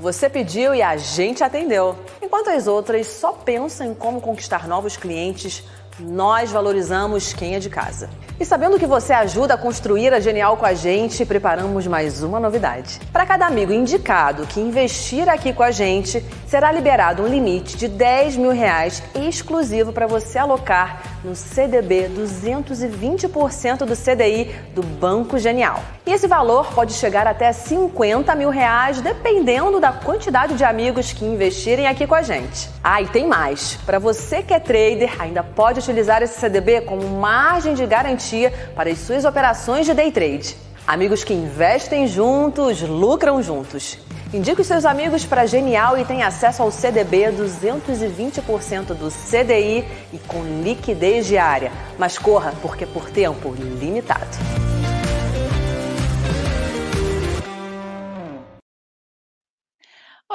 Você pediu e a gente atendeu. Enquanto as outras só pensam em como conquistar novos clientes, nós valorizamos quem é de casa. E sabendo que você ajuda a construir a Genial com a gente, preparamos mais uma novidade. Para cada amigo indicado que investir aqui com a gente, será liberado um limite de 10 mil reais exclusivo para você alocar no CDB 220% do CDI do Banco Genial. E esse valor pode chegar até 50 mil reais, dependendo da quantidade de amigos que investirem aqui com a gente. Ah, e tem mais. Para você que é trader, ainda pode utilizar esse CDB como margem de garantia para as suas operações de day trade. Amigos que investem juntos, lucram juntos. Indique os seus amigos para Genial e tenha acesso ao CDB 220% do CDI e com liquidez diária. Mas corra, porque por tempo limitado.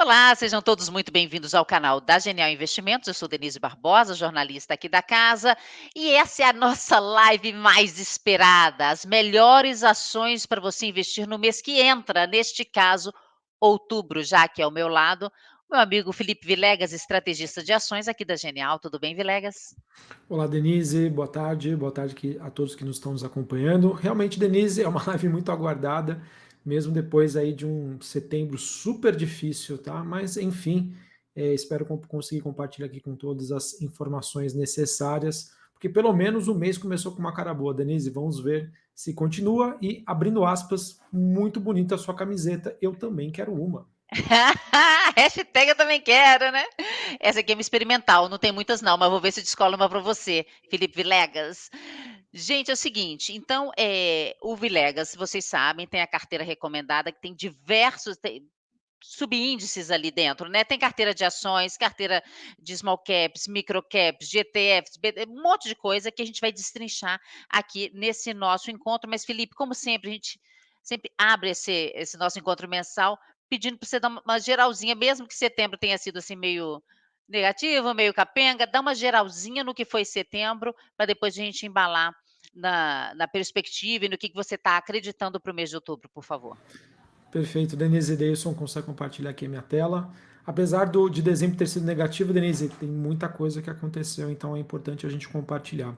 Olá, sejam todos muito bem-vindos ao canal da Genial Investimentos. Eu sou Denise Barbosa, jornalista aqui da casa, e essa é a nossa live mais esperada, as melhores ações para você investir no mês que entra, neste caso, outubro, já que é ao meu lado, meu amigo Felipe Vilegas, estrategista de ações aqui da Genial. Tudo bem, Vilegas? Olá, Denise. Boa tarde. Boa tarde a todos que nos estão nos acompanhando. Realmente, Denise, é uma live muito aguardada mesmo depois aí de um setembro super difícil, tá? Mas, enfim, é, espero conseguir compartilhar aqui com todas as informações necessárias, porque pelo menos o mês começou com uma cara boa, Denise, vamos ver se continua, e abrindo aspas, muito bonita a sua camiseta, eu também quero uma. Hashtag eu também quero, né? Essa aqui é uma experimental, não tem muitas não, mas vou ver se descola uma para você, Felipe Vilegas. Gente, é o seguinte, então, é, o Vilegas, vocês sabem, tem a carteira recomendada que tem diversos tem subíndices ali dentro, né? Tem carteira de ações, carteira de small caps, micro caps, GTFs, um monte de coisa que a gente vai destrinchar aqui nesse nosso encontro. Mas, Felipe, como sempre, a gente sempre abre esse, esse nosso encontro mensal pedindo para você dar uma geralzinha, mesmo que setembro tenha sido assim meio negativo, meio capenga, dá uma geralzinha no que foi setembro, para depois a gente embalar na, na perspectiva e no que, que você está acreditando para o mês de outubro, por favor. Perfeito, Denise Deilson consegue compartilhar aqui a minha tela. Apesar do, de dezembro ter sido negativo, Denise, tem muita coisa que aconteceu, então é importante a gente compartilhar.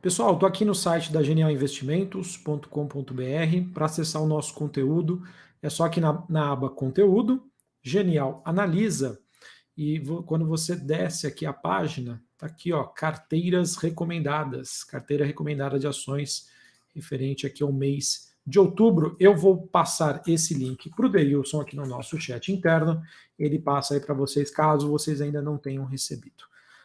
Pessoal, estou aqui no site da genialinvestimentos.com.br para acessar o nosso conteúdo. É só aqui na, na aba Conteúdo, Genial Analisa, e quando você desce aqui a página, Está aqui, ó, carteiras recomendadas, carteira recomendada de ações referente aqui ao mês de outubro. Eu vou passar esse link para o Deilson aqui no nosso chat interno. Ele passa aí para vocês, caso vocês ainda não tenham recebido.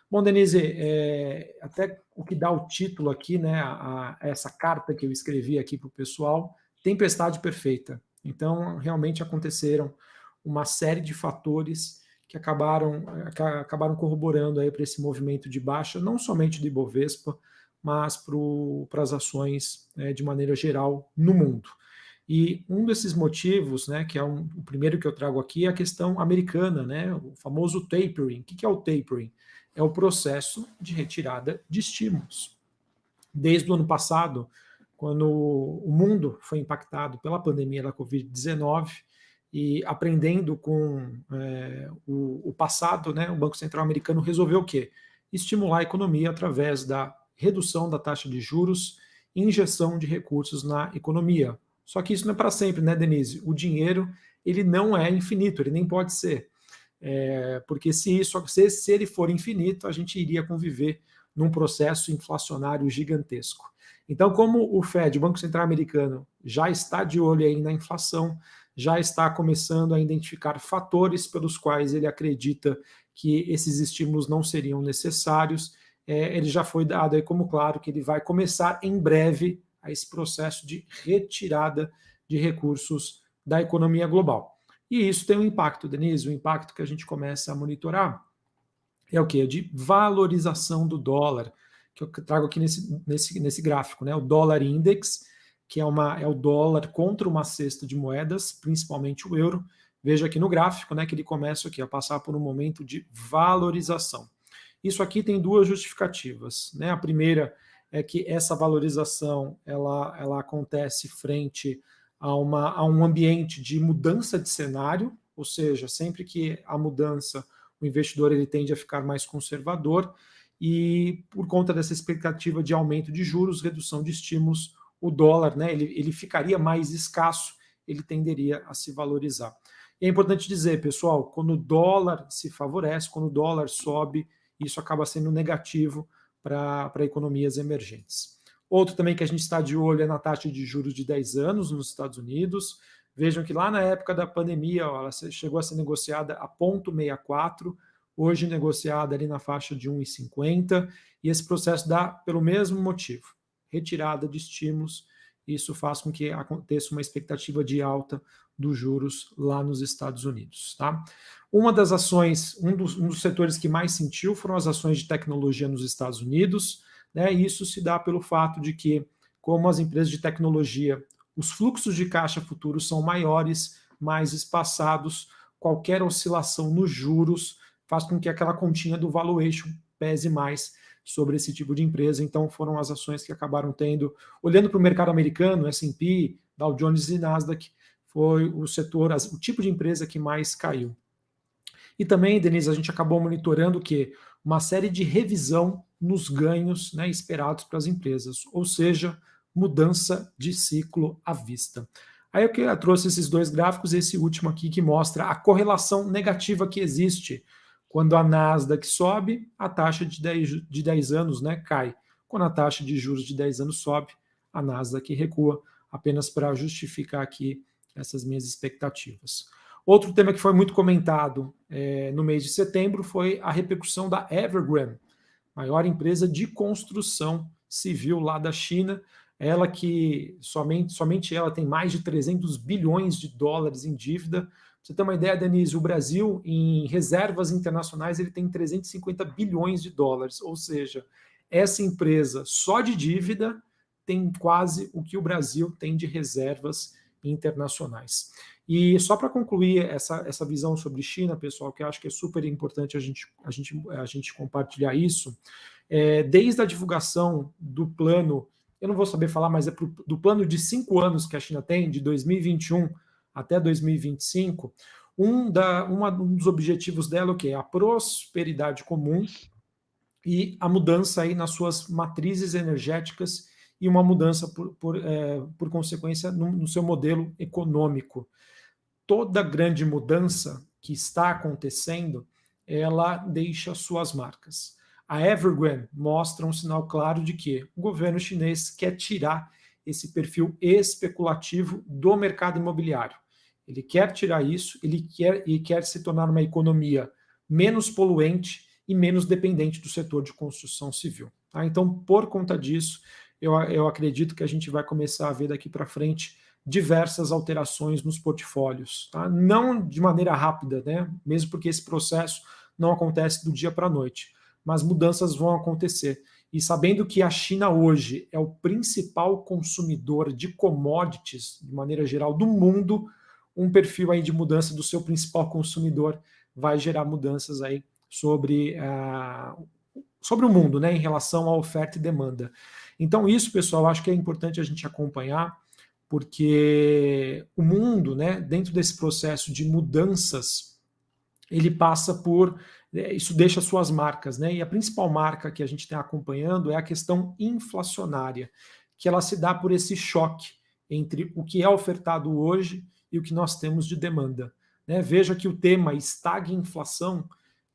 Bom, Denise, é, até o que dá o título aqui, né, a, a essa carta que eu escrevi aqui para o pessoal, Tempestade Perfeita. Então, realmente aconteceram uma série de fatores que acabaram, acabaram corroborando para esse movimento de baixa, não somente do Ibovespa, mas para as ações né, de maneira geral no mundo. E um desses motivos, né, que é um, o primeiro que eu trago aqui, é a questão americana, né, o famoso tapering. O que é o tapering? É o processo de retirada de estímulos. Desde o ano passado, quando o mundo foi impactado pela pandemia da Covid-19, e aprendendo com é, o, o, passado, né, o Banco Central americano resolveu o quê? Estimular a economia através da redução da taxa de juros e injeção de recursos na economia. Só que isso não é para sempre, né, Denise? O dinheiro ele não é infinito, ele nem pode ser. É, porque se, isso, se, se ele for infinito, a gente iria conviver num processo inflacionário gigantesco. Então, como o Fed, o Banco Central Americano, já está de olho aí na inflação, já está começando a identificar fatores pelos quais ele acredita que esses estímulos não seriam necessários. É, ele já foi dado aí como claro que ele vai começar em breve a esse processo de retirada de recursos da economia global. E isso tem um impacto, Denise, o um impacto que a gente começa a monitorar é o que? De valorização do dólar, que eu trago aqui nesse, nesse, nesse gráfico, né? O dólar index, que é, uma, é o dólar contra uma cesta de moedas, principalmente o euro. Veja aqui no gráfico né, que ele começa aqui a passar por um momento de valorização. Isso aqui tem duas justificativas. Né? A primeira é que essa valorização ela, ela acontece frente a, uma, a um ambiente de mudança de cenário, ou seja, sempre que há mudança, o investidor ele tende a ficar mais conservador e por conta dessa expectativa de aumento de juros, redução de estímulos, o dólar, né, ele, ele ficaria mais escasso, ele tenderia a se valorizar. E é importante dizer, pessoal, quando o dólar se favorece, quando o dólar sobe, isso acaba sendo negativo para economias emergentes. Outro também que a gente está de olho é na taxa de juros de 10 anos nos Estados Unidos. Vejam que lá na época da pandemia, ó, ela chegou a ser negociada a 0,64, hoje negociada ali na faixa de 1,50, e esse processo dá pelo mesmo motivo, retirada de estímulos, isso faz com que aconteça uma expectativa de alta dos juros lá nos Estados Unidos. Tá? Uma das ações, um dos, um dos setores que mais sentiu foram as ações de tecnologia nos Estados Unidos, né? e isso se dá pelo fato de que, como as empresas de tecnologia, os fluxos de caixa futuros são maiores, mais espaçados, qualquer oscilação nos juros faz com que aquela continha do valuation pese mais sobre esse tipo de empresa. Então, foram as ações que acabaram tendo, olhando para o mercado americano, S&P, Dow Jones e Nasdaq, foi o setor, o tipo de empresa que mais caiu. E também, Denise, a gente acabou monitorando que uma série de revisão nos ganhos né, esperados para as empresas, ou seja, mudança de ciclo à vista. Aí eu trouxe esses dois gráficos, esse último aqui que mostra a correlação negativa que existe quando a Nasdaq sobe, a taxa de 10, de 10 anos né, cai. Quando a taxa de juros de 10 anos sobe, a Nasdaq recua, apenas para justificar aqui essas minhas expectativas. Outro tema que foi muito comentado é, no mês de setembro foi a repercussão da Evergrande, maior empresa de construção civil lá da China, ela que somente, somente ela tem mais de 300 bilhões de dólares em dívida, você ter uma ideia, Denise, o Brasil, em reservas internacionais, ele tem 350 bilhões de dólares, ou seja, essa empresa só de dívida tem quase o que o Brasil tem de reservas internacionais. E só para concluir essa, essa visão sobre China, pessoal, que eu acho que é super importante a gente, a gente, a gente compartilhar isso, é, desde a divulgação do plano, eu não vou saber falar, mas é pro, do plano de cinco anos que a China tem, de 2021 até 2025, um, da, uma, um dos objetivos dela é o quê? A prosperidade comum e a mudança aí nas suas matrizes energéticas e uma mudança, por, por, é, por consequência, no, no seu modelo econômico. Toda grande mudança que está acontecendo, ela deixa suas marcas. A Evergrande mostra um sinal claro de que o governo chinês quer tirar esse perfil especulativo do mercado imobiliário. Ele quer tirar isso, ele quer e quer se tornar uma economia menos poluente e menos dependente do setor de construção civil. Tá? Então, por conta disso, eu, eu acredito que a gente vai começar a ver daqui para frente diversas alterações nos portfólios. Tá? Não de maneira rápida, né? mesmo porque esse processo não acontece do dia para a noite, mas mudanças vão acontecer. E sabendo que a China hoje é o principal consumidor de commodities, de maneira geral, do mundo, um perfil aí de mudança do seu principal consumidor vai gerar mudanças aí sobre, uh, sobre o mundo, né, em relação à oferta e demanda. Então isso, pessoal, acho que é importante a gente acompanhar, porque o mundo, né, dentro desse processo de mudanças, ele passa por é, isso deixa suas marcas, né? E a principal marca que a gente está acompanhando é a questão inflacionária, que ela se dá por esse choque entre o que é ofertado hoje e o que nós temos de demanda. Né? Veja que o tema estagflação,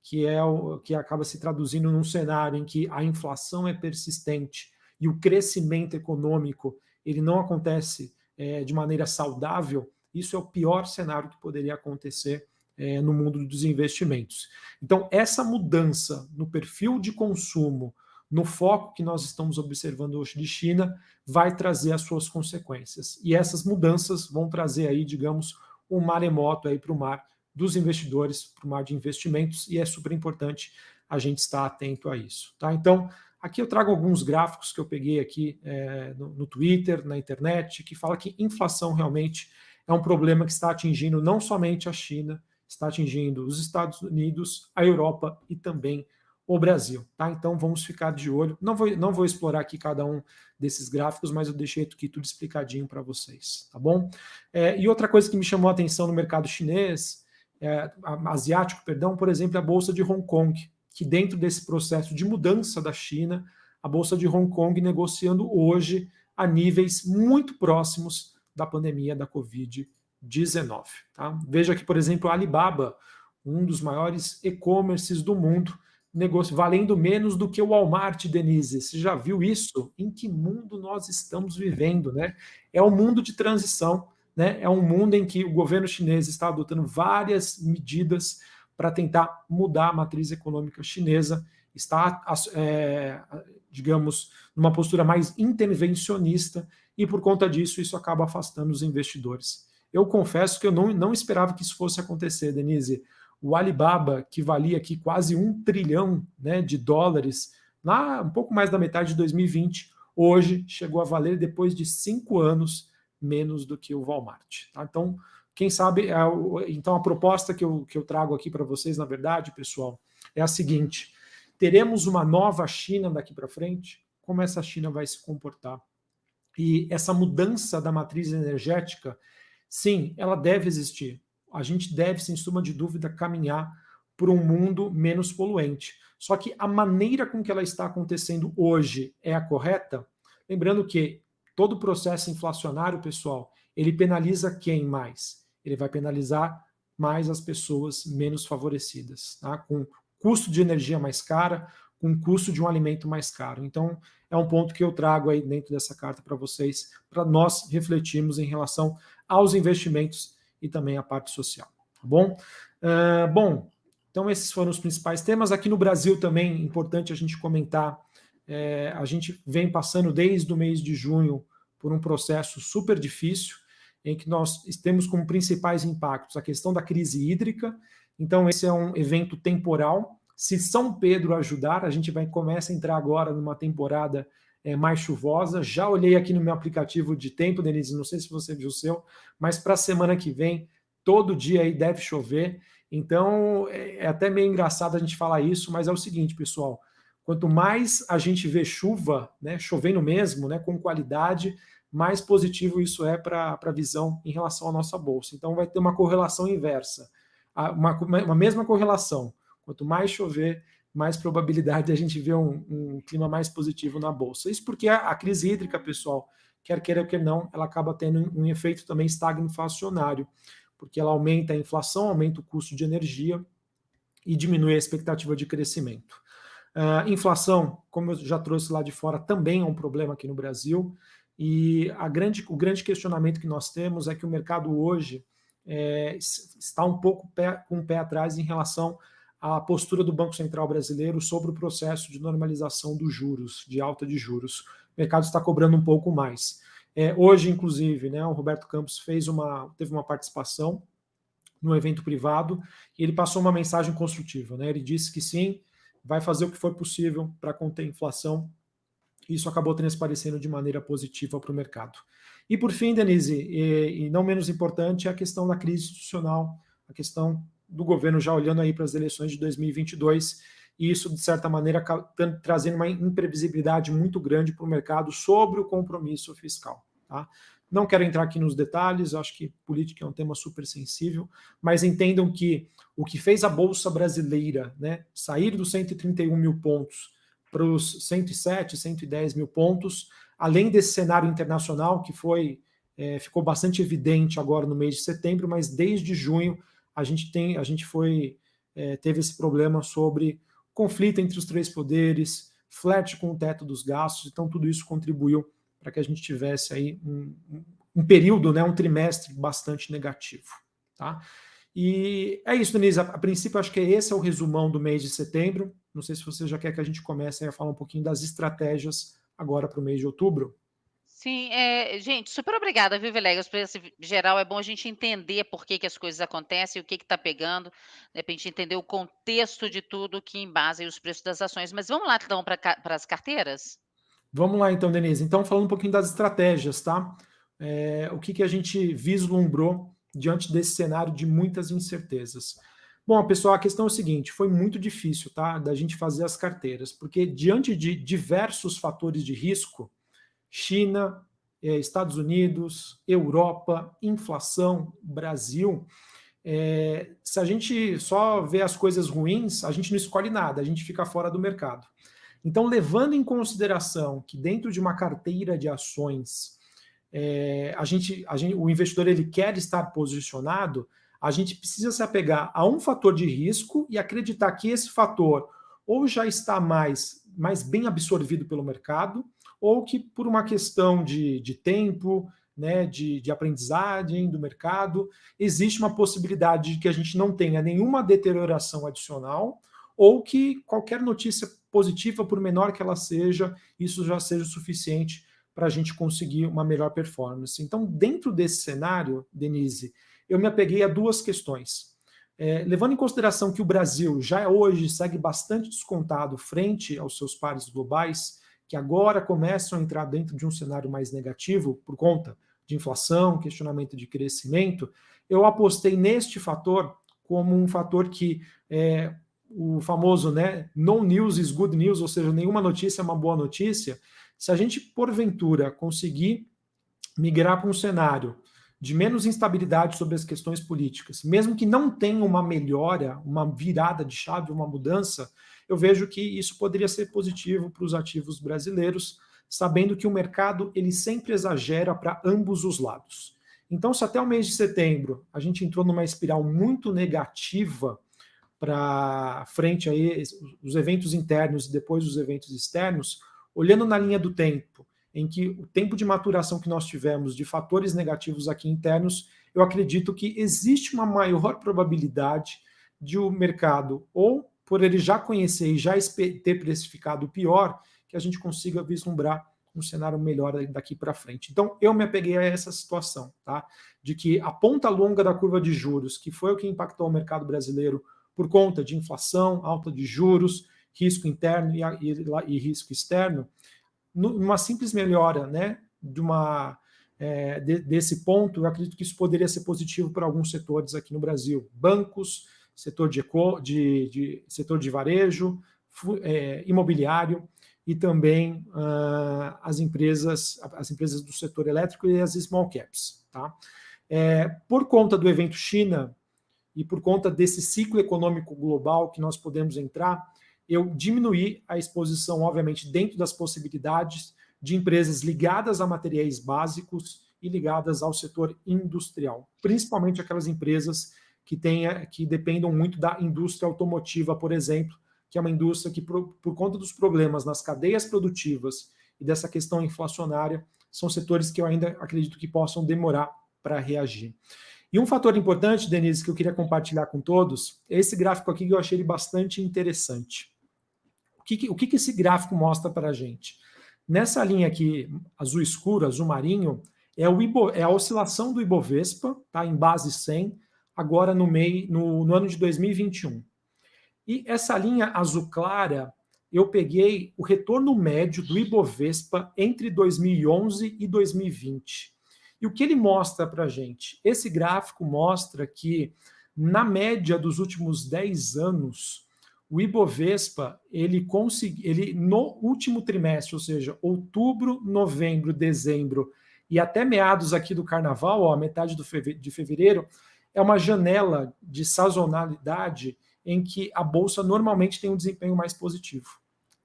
que é o que acaba se traduzindo num cenário em que a inflação é persistente e o crescimento econômico ele não acontece é, de maneira saudável, isso é o pior cenário que poderia acontecer é, no mundo dos investimentos. Então, essa mudança no perfil de consumo, no foco que nós estamos observando hoje de China, vai trazer as suas consequências. E essas mudanças vão trazer aí, digamos, um maremoto aí para o mar dos investidores, para o mar de investimentos, e é super importante a gente estar atento a isso. Tá? Então, aqui eu trago alguns gráficos que eu peguei aqui é, no, no Twitter, na internet, que fala que inflação realmente é um problema que está atingindo não somente a China, está atingindo os Estados Unidos, a Europa e também o Brasil. Tá? Então vamos ficar de olho. Não vou, não vou explorar aqui cada um desses gráficos, mas eu deixei aqui tudo explicadinho para vocês, tá bom? É, e outra coisa que me chamou a atenção no mercado chinês é, asiático, perdão, por exemplo, a Bolsa de Hong Kong, que dentro desse processo de mudança da China, a Bolsa de Hong Kong negociando hoje a níveis muito próximos da pandemia da Covid-19. Tá? Veja que, por exemplo, a Alibaba, um dos maiores e-commerces do mundo, negocio, valendo menos do que o Walmart, Denise. Você já viu isso? Em que mundo nós estamos vivendo? Né? É um mundo de transição, né? é um mundo em que o governo chinês está adotando várias medidas para tentar mudar a matriz econômica chinesa, está, é, digamos, numa postura mais intervencionista, e por conta disso, isso acaba afastando os investidores. Eu confesso que eu não, não esperava que isso fosse acontecer, Denise o Alibaba, que valia aqui quase um trilhão né, de dólares, lá um pouco mais da metade de 2020, hoje chegou a valer, depois de cinco anos, menos do que o Walmart. Tá? Então, quem sabe, é então a proposta que eu, que eu trago aqui para vocês, na verdade, pessoal, é a seguinte, teremos uma nova China daqui para frente? Como essa China vai se comportar? E essa mudança da matriz energética, sim, ela deve existir a gente deve, sem suma de dúvida, caminhar para um mundo menos poluente. Só que a maneira com que ela está acontecendo hoje é a correta? Lembrando que todo processo inflacionário, pessoal, ele penaliza quem mais? Ele vai penalizar mais as pessoas menos favorecidas, tá? com custo de energia mais cara, com custo de um alimento mais caro. Então, é um ponto que eu trago aí dentro dessa carta para vocês, para nós refletirmos em relação aos investimentos e também a parte social. Tá bom? Uh, bom, então esses foram os principais temas. Aqui no Brasil também, importante a gente comentar, é, a gente vem passando desde o mês de junho por um processo super difícil, em que nós temos como principais impactos a questão da crise hídrica, então esse é um evento temporal. Se São Pedro ajudar, a gente vai começa a entrar agora numa temporada é, mais chuvosa. Já olhei aqui no meu aplicativo de tempo, Denise, não sei se você viu o seu, mas para a semana que vem, todo dia aí deve chover. Então, é, é até meio engraçado a gente falar isso, mas é o seguinte, pessoal, quanto mais a gente vê chuva, né, chovendo mesmo, né, com qualidade, mais positivo isso é para a visão em relação à nossa bolsa. Então, vai ter uma correlação inversa, uma, uma mesma correlação. Quanto mais chover, mais probabilidade de a gente ver um, um, clima mais positivo na bolsa. Isso porque a, a, crise hídrica, pessoal, quer queira ou quer não, ela acaba tendo um, um efeito também estagflacionário, porque ela aumenta a inflação, aumenta o custo de energia e diminui a expectativa de crescimento. Uh, inflação, como eu já trouxe lá de fora, também é um problema aqui no Brasil, e a grande, o grande questionamento que nós temos é que o mercado hoje é, está um pouco com o pé atrás em relação a postura do Banco Central brasileiro sobre o processo de normalização dos juros, de alta de juros. O mercado está cobrando um pouco mais. É, hoje, inclusive, né, o Roberto Campos fez uma, teve uma participação no evento privado e ele passou uma mensagem construtiva. Né? Ele disse que sim, vai fazer o que for possível para conter a inflação. Isso acabou transparecendo de maneira positiva para o mercado. E por fim, Denise, e, e não menos importante, é a questão da crise institucional, a questão do governo já olhando aí para as eleições de 2022, e isso, de certa maneira, trazendo uma imprevisibilidade muito grande para o mercado sobre o compromisso fiscal. Tá? Não quero entrar aqui nos detalhes, acho que política é um tema super sensível, mas entendam que o que fez a Bolsa Brasileira né, sair dos 131 mil pontos para os 107, 110 mil pontos, além desse cenário internacional que foi é, ficou bastante evidente agora no mês de setembro, mas desde junho a gente tem, a gente foi, é, teve esse problema sobre conflito entre os três poderes, flat com o teto dos gastos, então tudo isso contribuiu para que a gente tivesse aí um, um, período, né, um trimestre bastante negativo. Tá? E é isso, Denise. A, a princípio, acho que esse é o resumão do mês de setembro. Não sei se você já quer que a gente comece a falar um pouquinho das estratégias agora para o mês de outubro. Sim, é, gente, super obrigada, viu, Vilegas, por esse geral. É bom a gente entender por que, que as coisas acontecem, o que está pegando, de repente entender o contexto de tudo que embasa os preços das ações. Mas vamos lá, então, para as carteiras? Vamos lá, então, Denise. Então, falando um pouquinho das estratégias, tá? É, o que, que a gente vislumbrou diante desse cenário de muitas incertezas. Bom, pessoal, a questão é o seguinte: foi muito difícil, tá? Da gente fazer as carteiras, porque diante de diversos fatores de risco China, eh, Estados Unidos, Europa, inflação, Brasil, é, se a gente só vê as coisas ruins, a gente não escolhe nada, a gente fica fora do mercado. Então, levando em consideração que dentro de uma carteira de ações, é, a gente, a gente, o investidor ele quer estar posicionado, a gente precisa se apegar a um fator de risco e acreditar que esse fator ou já está mais, mais bem absorvido pelo mercado, ou que por uma questão de, de tempo, né, de, de aprendizagem do mercado, existe uma possibilidade de que a gente não tenha nenhuma deterioração adicional, ou que qualquer notícia positiva, por menor que ela seja, isso já seja o suficiente para a gente conseguir uma melhor performance. Então, dentro desse cenário, Denise, eu me apeguei a duas questões. É, levando em consideração que o Brasil já hoje segue bastante descontado frente aos seus pares globais, que agora começam a entrar dentro de um cenário mais negativo por conta de inflação, questionamento de crescimento, eu apostei neste fator como um fator que é, o famoso né, no news is good news, ou seja, nenhuma notícia é uma boa notícia. Se a gente, porventura, conseguir migrar para um cenário de menos instabilidade sobre as questões políticas, mesmo que não tenha uma melhora, uma virada de chave, uma mudança, eu vejo que isso poderia ser positivo para os ativos brasileiros, sabendo que o mercado ele sempre exagera para ambos os lados. Então, se até o mês de setembro a gente entrou numa espiral muito negativa para frente aí os eventos internos e depois os eventos externos, olhando na linha do tempo, em que o tempo de maturação que nós tivemos de fatores negativos aqui internos, eu acredito que existe uma maior probabilidade de o mercado ou por ele já conhecer e já ter precificado o pior, que a gente consiga vislumbrar um cenário melhor daqui para frente. Então, eu me apeguei a essa situação, tá? De que a ponta longa da curva de juros, que foi o que impactou o mercado brasileiro por conta de inflação, alta de juros, risco interno e, e, e risco externo, numa simples melhora, né, de uma é, de, desse ponto, eu acredito que isso poderia ser positivo para alguns setores aqui no Brasil, bancos, setor de, de, de setor de varejo, é, imobiliário e também uh, as empresas as empresas do setor elétrico e as small caps. Tá? É, por conta do evento China e por conta desse ciclo econômico global que nós podemos entrar, eu diminuí a exposição, obviamente, dentro das possibilidades de empresas ligadas a materiais básicos e ligadas ao setor industrial, principalmente aquelas empresas que, tenha, que dependam muito da indústria automotiva, por exemplo, que é uma indústria que, por, por conta dos problemas nas cadeias produtivas e dessa questão inflacionária, são setores que eu ainda acredito que possam demorar para reagir. E um fator importante, Denise, que eu queria compartilhar com todos, é esse gráfico aqui que eu achei bastante interessante. O que, o que esse gráfico mostra para a gente? Nessa linha aqui, azul escuro, azul marinho, é, o Ibo, é a oscilação do Ibovespa, tá, em base 100, agora no, meio, no, no ano de 2021. E essa linha azul clara, eu peguei o retorno médio do Ibovespa entre 2011 e 2020. E o que ele mostra para a gente? Esse gráfico mostra que, na média dos últimos 10 anos, o Ibovespa, ele consegui, ele no último trimestre, ou seja, outubro, novembro, dezembro e até meados aqui do carnaval, ó, metade do de fevereiro, é uma janela de sazonalidade em que a bolsa normalmente tem um desempenho mais positivo.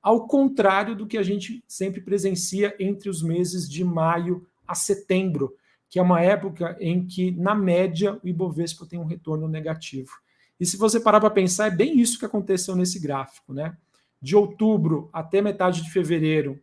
Ao contrário do que a gente sempre presencia entre os meses de maio a setembro, que é uma época em que, na média, o Ibovespa tem um retorno negativo. E se você parar para pensar, é bem isso que aconteceu nesse gráfico. Né? De outubro até metade de fevereiro,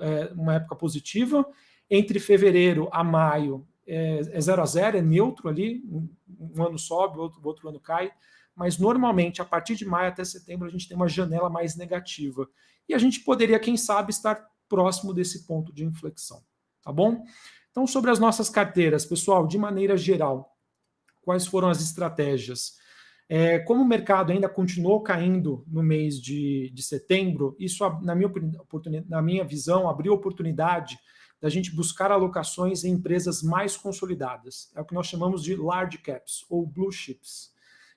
é, uma época positiva. Entre fevereiro a maio, é, é zero a zero, é neutro ali, um, um ano sobe, outro, outro ano cai, mas normalmente a partir de maio até setembro a gente tem uma janela mais negativa. E a gente poderia, quem sabe, estar próximo desse ponto de inflexão, tá bom? Então, sobre as nossas carteiras, pessoal, de maneira geral, quais foram as estratégias? É, como o mercado ainda continuou caindo no mês de, de setembro, isso, na minha, na minha visão, abriu oportunidade da gente buscar alocações em empresas mais consolidadas. É o que nós chamamos de large caps ou blue chips.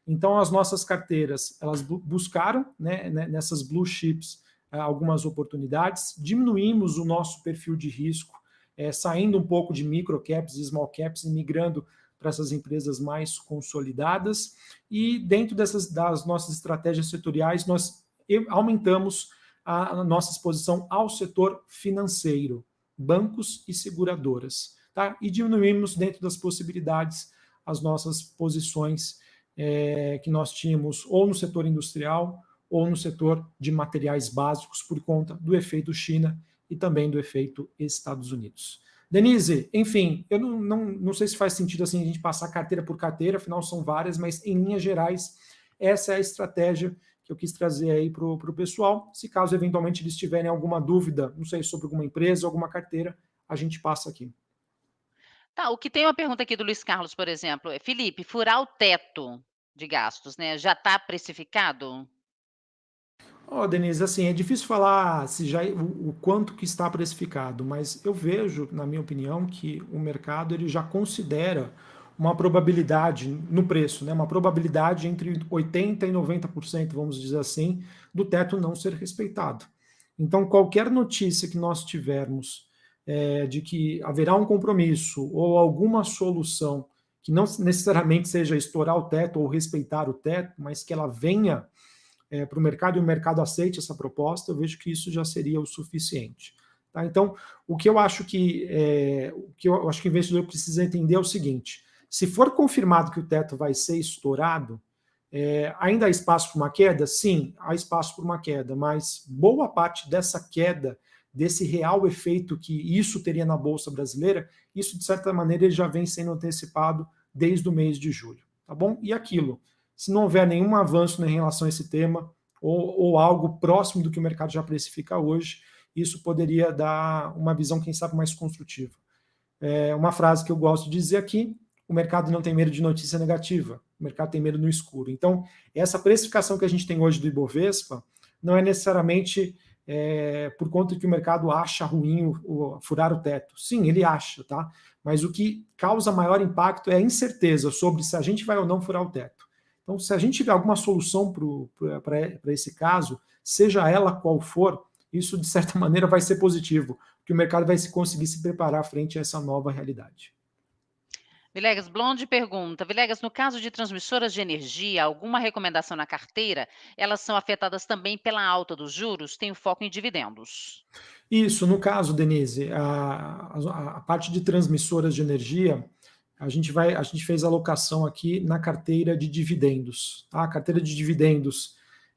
Então, as nossas carteiras, elas buscaram né, né, nessas blue chips eh, algumas oportunidades, diminuímos o nosso perfil de risco, é, saindo um pouco de micro caps e small caps e migrando para essas empresas mais consolidadas. E dentro dessas das nossas estratégias setoriais, nós aumentamos a, a nossa exposição ao setor financeiro, bancos e seguradoras. Tá? E diminuímos dentro das possibilidades as nossas posições é, que nós tínhamos ou no setor industrial ou no setor de materiais básicos por conta do efeito China e também do efeito Estados Unidos. Denise, enfim, eu não, não, não sei se faz sentido assim a gente passar carteira por carteira, afinal são várias, mas em linhas gerais, essa é a estratégia que eu quis trazer aí para o pessoal. Se caso eventualmente eles tiverem alguma dúvida, não sei, sobre alguma empresa, alguma carteira, a gente passa aqui. Tá, o que tem uma pergunta aqui do Luiz Carlos, por exemplo, é Felipe, furar o teto de gastos, né? Já está precificado? Ó, oh, Denise, assim, é difícil falar se já o, o, quanto que está precificado, mas eu vejo, na minha opinião, que o mercado ele já considera uma probabilidade no preço, né? Uma probabilidade entre 80 e 90%, vamos dizer assim, do teto não ser respeitado. Então, qualquer notícia que nós tivermos é, de que haverá um compromisso ou alguma solução que não necessariamente seja estourar o teto ou respeitar o teto, mas que ela venha é, para o mercado e o mercado aceite essa proposta, eu vejo que isso já seria o suficiente. Tá? Então, o que eu acho que é, o que eu acho que o investidor precisa entender é o seguinte: se for confirmado que o teto vai ser estourado, é, ainda há espaço para uma queda? Sim, há espaço para uma queda, mas boa parte dessa queda desse real efeito que isso teria na Bolsa Brasileira, isso, de certa maneira, já vem sendo antecipado desde o mês de julho. Tá bom? E aquilo, se não houver nenhum avanço em relação a esse tema, ou, ou algo próximo do que o mercado já precifica hoje, isso poderia dar uma visão, quem sabe, mais construtiva. É uma frase que eu gosto de dizer aqui, o mercado não tem medo de notícia negativa, o mercado tem medo no escuro. Então, essa precificação que a gente tem hoje do Ibovespa não é necessariamente é, por conta que o mercado acha ruim o, o, furar o teto. Sim, ele acha, tá? Mas o que causa maior impacto é a incerteza sobre se a gente vai ou não furar o teto. Então, se a gente tiver alguma solução para esse caso, seja ela qual for, isso de certa maneira vai ser positivo, porque o mercado vai conseguir se preparar frente a essa nova realidade. Vilegas Blonde pergunta: Vilegas, no caso de transmissoras de energia, alguma recomendação na carteira? Elas são afetadas também pela alta dos juros? Tem foco em dividendos. Isso, no caso, Denise, a, a, a parte de transmissoras de energia, a gente vai, a gente fez alocação aqui na carteira de dividendos. Tá? A carteira de dividendos,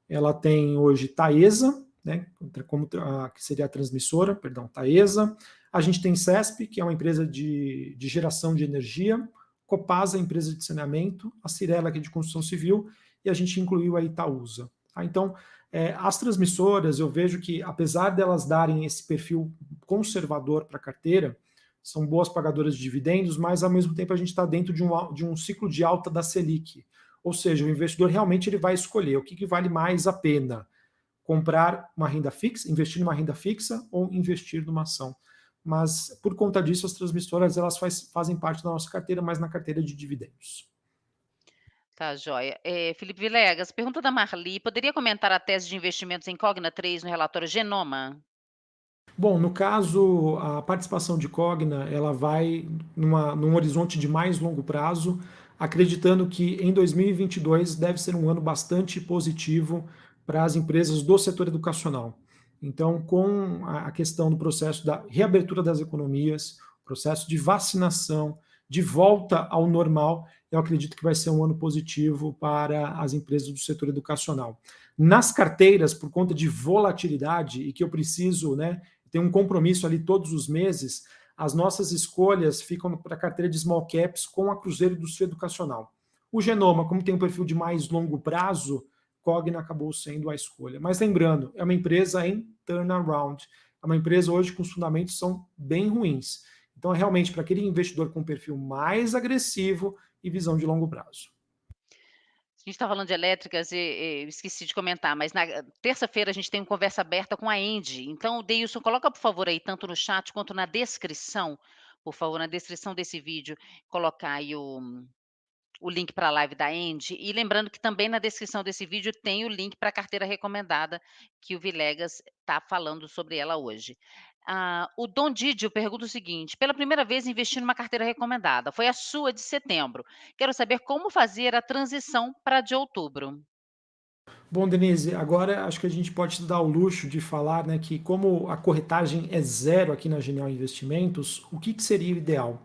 ela tem hoje Taesa, né, como a, que seria a transmissora, perdão, Taesa. A gente tem CESP, que é uma empresa de, de geração de energia, Copasa, empresa de saneamento, a Cirela, que é de construção civil, e a gente incluiu a Itaúsa. Tá? Então, é, as transmissoras, eu vejo que, apesar delas darem esse perfil conservador para a carteira, são boas pagadoras de dividendos, mas ao mesmo tempo a gente está dentro de um, de um ciclo de alta da Selic. Ou seja, o investidor realmente ele vai escolher o que, que vale mais a pena: comprar uma renda fixa, investir numa renda fixa ou investir numa ação mas por conta disso as transmissoras elas faz, fazem parte da nossa carteira, mas na carteira de dividendos. Tá, joia. É, Felipe Vilegas, pergunta da Marli, poderia comentar a tese de investimentos em Cogna 3 no relatório Genoma? Bom, no caso, a participação de Cogna, ela vai numa, num horizonte de mais longo prazo, acreditando que em 2022 deve ser um ano bastante positivo para as empresas do setor educacional. Então, com a questão do processo da reabertura das economias, processo de vacinação, de volta ao normal, eu acredito que vai ser um ano positivo para as empresas do setor educacional. Nas carteiras, por conta de volatilidade e que eu preciso né, ter um compromisso ali todos os meses, as nossas escolhas ficam para a carteira de small caps com a Cruzeiro Indústria Educacional. O Genoma, como tem um perfil de mais longo prazo, Cogna acabou sendo a escolha. Mas lembrando, é uma empresa em turnaround. É uma empresa hoje com os fundamentos são bem ruins. Então, realmente, para aquele investidor com perfil mais agressivo e visão de longo prazo. A gente está falando de elétricas e, e, esqueci de comentar, mas na terça-feira a gente tem uma conversa aberta com a Andy. Então, Deilson, coloca, por favor, aí, tanto no chat quanto na descrição, por favor, na descrição desse vídeo, colocar aí o, o link para a live da Andy. E lembrando que também na descrição desse vídeo tem o link para a carteira recomendada que o Vilegas está falando sobre ela hoje. Ah, o Dom Didio pergunta o seguinte: pela primeira vez investi numa carteira recomendada, foi a sua de setembro. Quero saber como fazer a transição para de outubro. Bom, Denise, agora acho que a gente pode dar o luxo de falar né, que como a corretagem é zero aqui na Genial Investimentos, o que, que seria o ideal?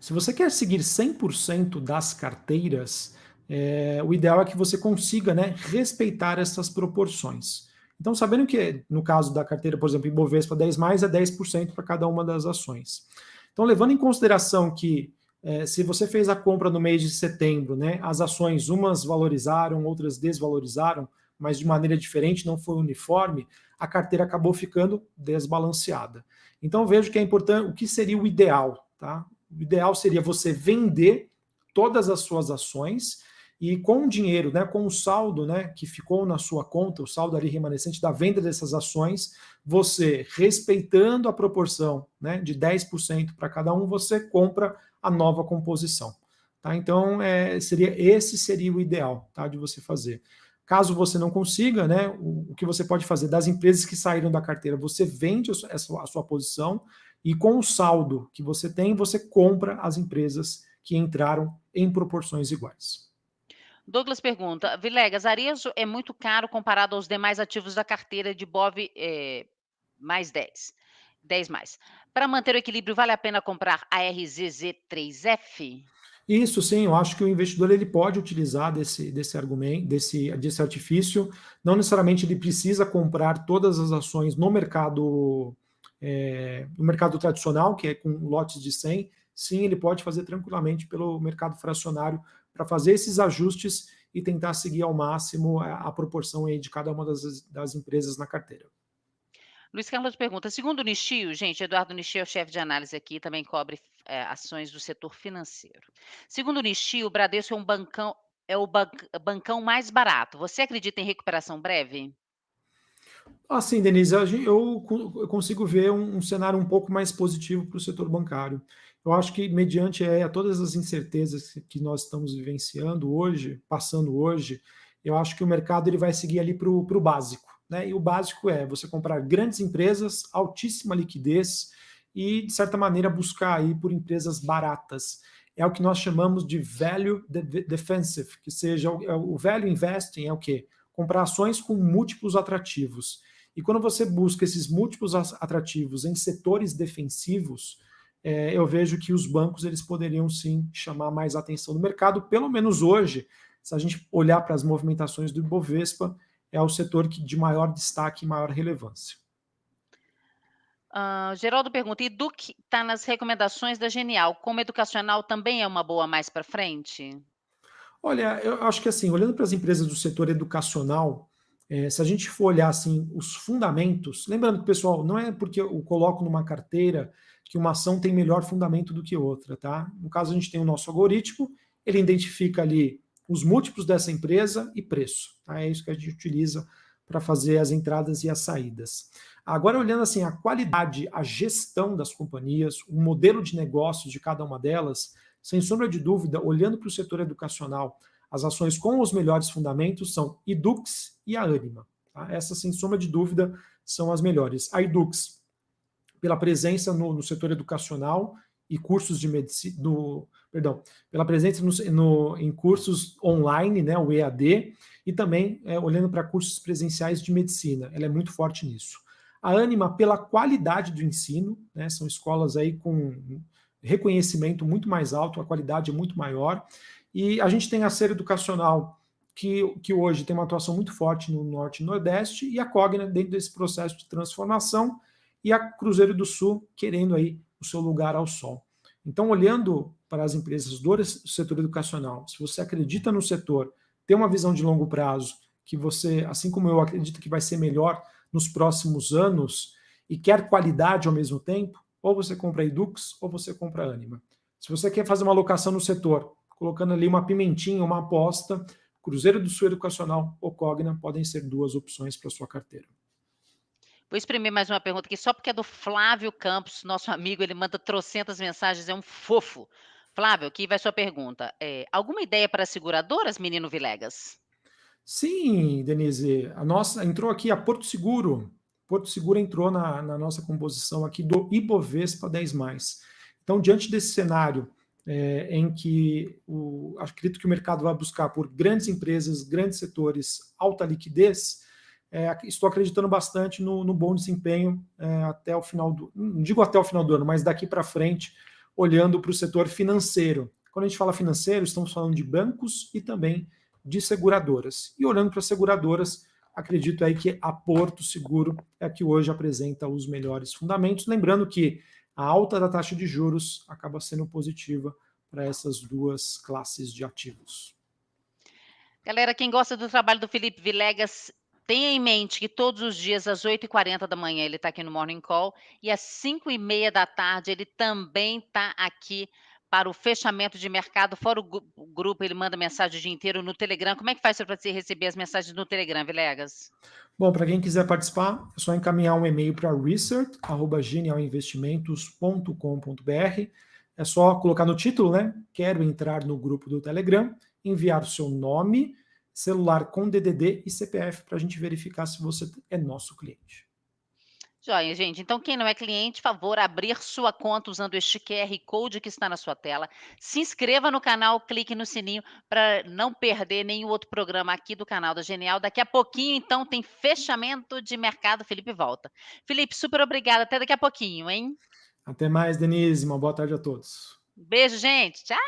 Se você quer seguir 100% das carteiras, é, o ideal é que você consiga né, respeitar essas proporções. Então, sabendo que no caso da carteira, por exemplo, Ibovespa 10 mais é 10% para cada uma das ações. Então, levando em consideração que é, se você fez a compra no mês de setembro, né, as ações umas valorizaram, outras desvalorizaram, mas de maneira diferente, não foi uniforme, a carteira acabou ficando desbalanceada. Então vejo que é importante, o que seria o ideal, tá? O ideal seria você vender todas as suas ações e com o dinheiro, né, com o saldo né, que ficou na sua conta, o saldo ali remanescente da venda dessas ações, você, respeitando a proporção né, de 10% para cada um, você compra a nova composição. Tá? Então, é, seria esse seria o ideal tá, de você fazer. Caso você não consiga, né, o, o, que você pode fazer das empresas que saíram da carteira, você vende a sua, a sua posição e com o saldo que você tem, você compra as empresas que entraram em proporções iguais. Douglas pergunta, Vilegas, Arezo é muito caro comparado aos demais ativos da carteira de BOV é, mais 10, 10 mais. Para manter o equilíbrio, vale a pena comprar a RZZ3F? Isso sim, eu acho que o investidor ele pode utilizar desse, desse argumento, desse, desse artifício. Não necessariamente ele precisa comprar todas as ações no mercado, é, no mercado tradicional, que é com lotes de 100. Sim, ele pode fazer tranquilamente pelo mercado fracionário para fazer esses ajustes e tentar seguir ao máximo a, a proporção aí de cada uma das, das empresas na carteira. Luiz Carlos pergunta, segundo o Nishio, gente, Eduardo Nishio é o chefe de análise aqui, também cobre é, ações do setor financeiro. Segundo o Nishio, o Bradesco é um bancão, é o bancão mais barato. Você acredita em recuperação breve? Assim, Denise, eu, consigo ver um, um cenário um pouco mais positivo para o setor bancário. Eu acho que, mediante é, todas as incertezas que nós estamos vivenciando hoje, passando hoje, eu acho que o mercado ele vai seguir ali para o básico. Né? E o básico é você comprar grandes empresas, altíssima liquidez e, de certa maneira, buscar aí por empresas baratas. É o que nós chamamos de value defensive, que seja o, é o value investing é o quê? Comprar ações com múltiplos atrativos. E quando você busca esses múltiplos atrativos em setores defensivos, é, eu vejo que os bancos eles poderiam sim chamar mais atenção do mercado, pelo menos hoje, se a gente olhar para as movimentações do Ibovespa, é o setor que de maior destaque e maior relevância. Uh, Geraldo pergunta, e Duque está nas recomendações da Genial, como educacional também é uma boa mais para frente? Olha, eu acho que assim, olhando para as empresas do setor educacional, é, se a gente for olhar assim os fundamentos, lembrando que, pessoal, não é porque eu coloco numa carteira que uma ação tem melhor fundamento do que outra, tá? No caso, a gente tem o nosso algoritmo, ele identifica ali os múltiplos dessa empresa e preço. Tá? É isso que a gente utiliza para fazer as entradas e as saídas. Agora, olhando assim a qualidade, a gestão das companhias, o modelo de negócios de cada uma delas, sem sombra de dúvida, olhando para o setor educacional, as ações com os melhores fundamentos são Idux e a Anima. Tá? Essas, sem sombra de dúvida, são as melhores. A Idux, pela presença no, no setor educacional e cursos de medicina, do, perdão, pela presença no, no, em cursos online, né, o EAD, e também é, olhando para cursos presenciais de medicina, ela é muito forte nisso. A Anima, pela qualidade do ensino, né, são escolas aí com reconhecimento muito mais alto, a qualidade é muito maior, e a gente tem a Ser Educacional, que, que hoje tem uma atuação muito forte no Norte e Nordeste, e a Cogna dentro desse processo de transformação, e a Cruzeiro do Sul querendo aí o seu lugar ao sol. Então, olhando para as empresas do setor educacional, se você acredita no setor, tem uma visão de longo prazo, que você, assim como eu acredito que vai ser melhor nos próximos anos, e quer qualidade ao mesmo tempo, ou você compra Edux ou você compra Anima. Se você quer fazer uma alocação no setor, colocando ali uma pimentinha, uma aposta, Cruzeiro do Sul Educacional ou Cogna podem ser duas opções para sua carteira. Vou exprimir mais uma pergunta aqui, só porque é do Flávio Campos, nosso amigo, ele manda trocentas mensagens, é um fofo. Flávio, aqui vai sua pergunta. É, alguma ideia para seguradoras, menino Vilegas? Sim, Denise. A nossa entrou aqui a Porto Seguro. Porto Seguro entrou na, na nossa composição aqui do Ibovespa 10+. Então, diante desse cenário é, em que o, acredito que o mercado vai buscar por grandes empresas, grandes setores, alta liquidez, é, estou acreditando bastante no, no bom desempenho é, até o final do, não digo até o final do ano, mas daqui para frente, olhando para o setor financeiro. Quando a gente fala financeiro, estamos falando de bancos e também de seguradoras. E olhando para as seguradoras, acredito aí que a Porto Seguro é que hoje apresenta os melhores fundamentos. Lembrando que a alta da taxa de juros acaba sendo positiva para essas duas classes de ativos. Galera, quem gosta do trabalho do Felipe Vilegas, tenha em mente que todos os dias, às 8h40 da manhã, ele está aqui no Morning Call, e às 5h30 da tarde, ele também está aqui para o fechamento de mercado, fora o, grupo, ele manda mensagem o dia inteiro no Telegram. Como é que faz para você receber as mensagens no Telegram, Vilegas? Bom, para quem quiser participar, é só encaminhar um e-mail para research.genialinvestimentos.com.br. É só colocar no título, né? Quero entrar no grupo do Telegram, enviar o seu nome, celular com DDD e CPF para a gente verificar se você é nosso cliente. Joia, gente. Então, quem não é cliente, favor abrir sua conta usando este QR Code que está na sua tela. Se inscreva no canal, clique no sininho para não perder nenhum outro programa aqui do canal da Genial. Daqui a pouquinho, então, tem fechamento de mercado. Felipe volta. Felipe, super obrigada. Até daqui a pouquinho, hein? Até mais, Denise. Uma boa tarde a todos. Beijo, gente. Tchau.